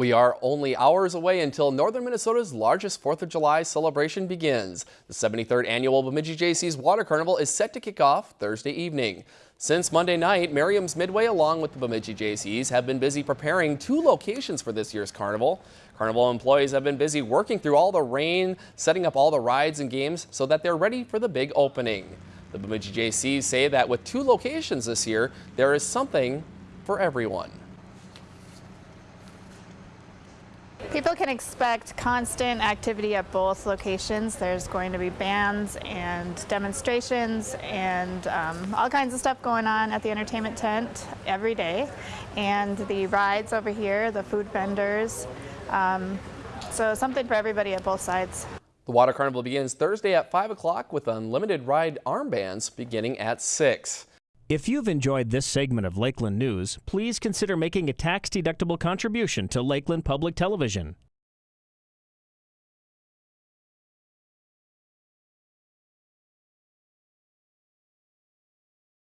We are only hours away until northern Minnesota's largest 4th of July celebration begins. The 73rd annual Bemidji Jaycees Water Carnival is set to kick off Thursday evening. Since Monday night, Merriam's Midway along with the Bemidji Jaycees have been busy preparing two locations for this year's carnival. Carnival employees have been busy working through all the rain, setting up all the rides and games so that they're ready for the big opening. The Bemidji Jaycees say that with two locations this year, there is something for everyone. People can expect constant activity at both locations. There's going to be bands and demonstrations and um, all kinds of stuff going on at the entertainment tent every day. And the rides over here, the food vendors, um, so something for everybody at both sides. The Water Carnival begins Thursday at 5 o'clock with unlimited ride armbands beginning at 6. If you've enjoyed this segment of Lakeland News, please consider making a tax-deductible contribution to Lakeland Public Television.